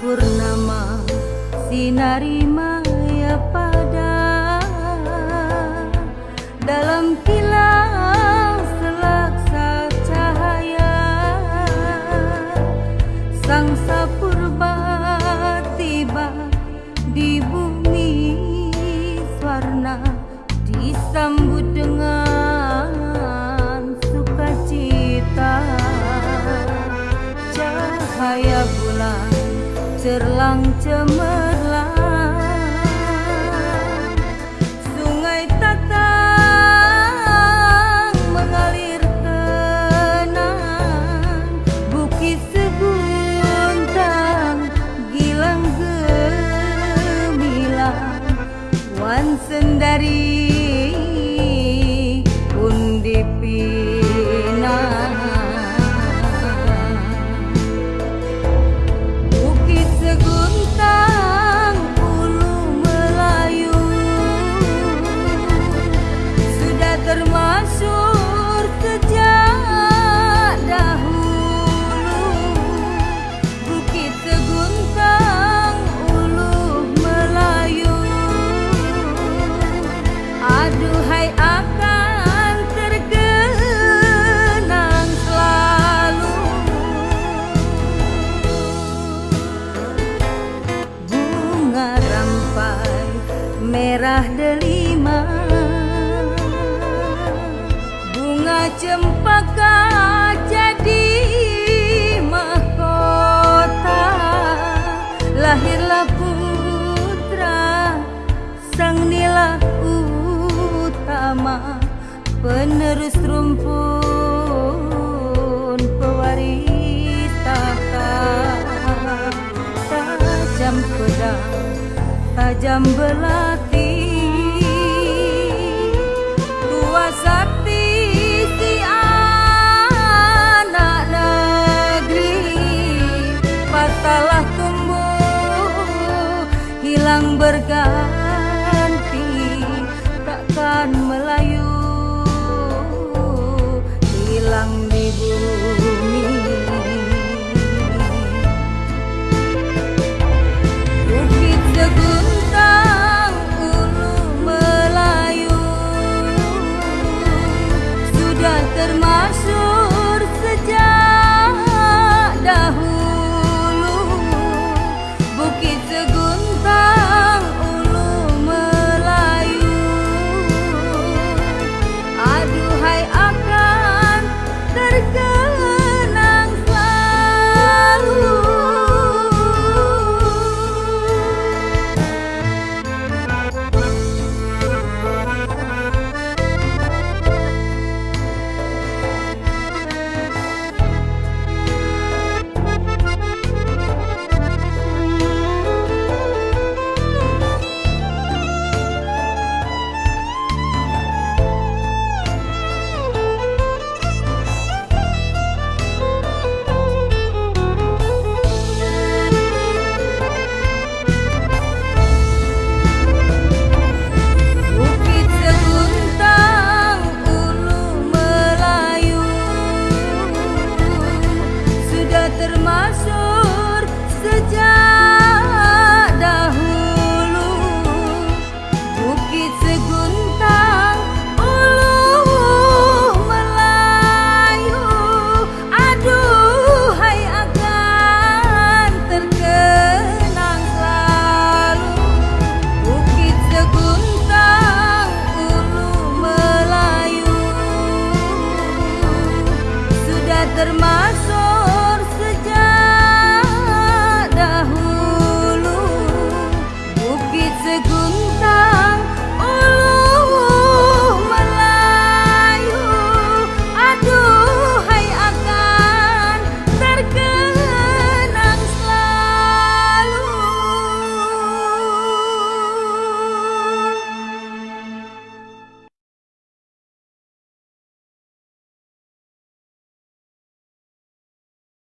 purnama sinari maya pada. Dalam kilau selaksa cahaya sang sapurba tiba di bumi swarna disambut dengan sukacita. Cahaya cerlang cemerlang. Sungai tatang mengalir tenang. Bukit seguntang gilang gemilang. Wan sendari cempaka jadi mahkota. Lahirlah putra sang nila utama penerus rumpun pewaris tahta tajam pedang tajam belati patalah tumbuh hilang berganti takkan melayu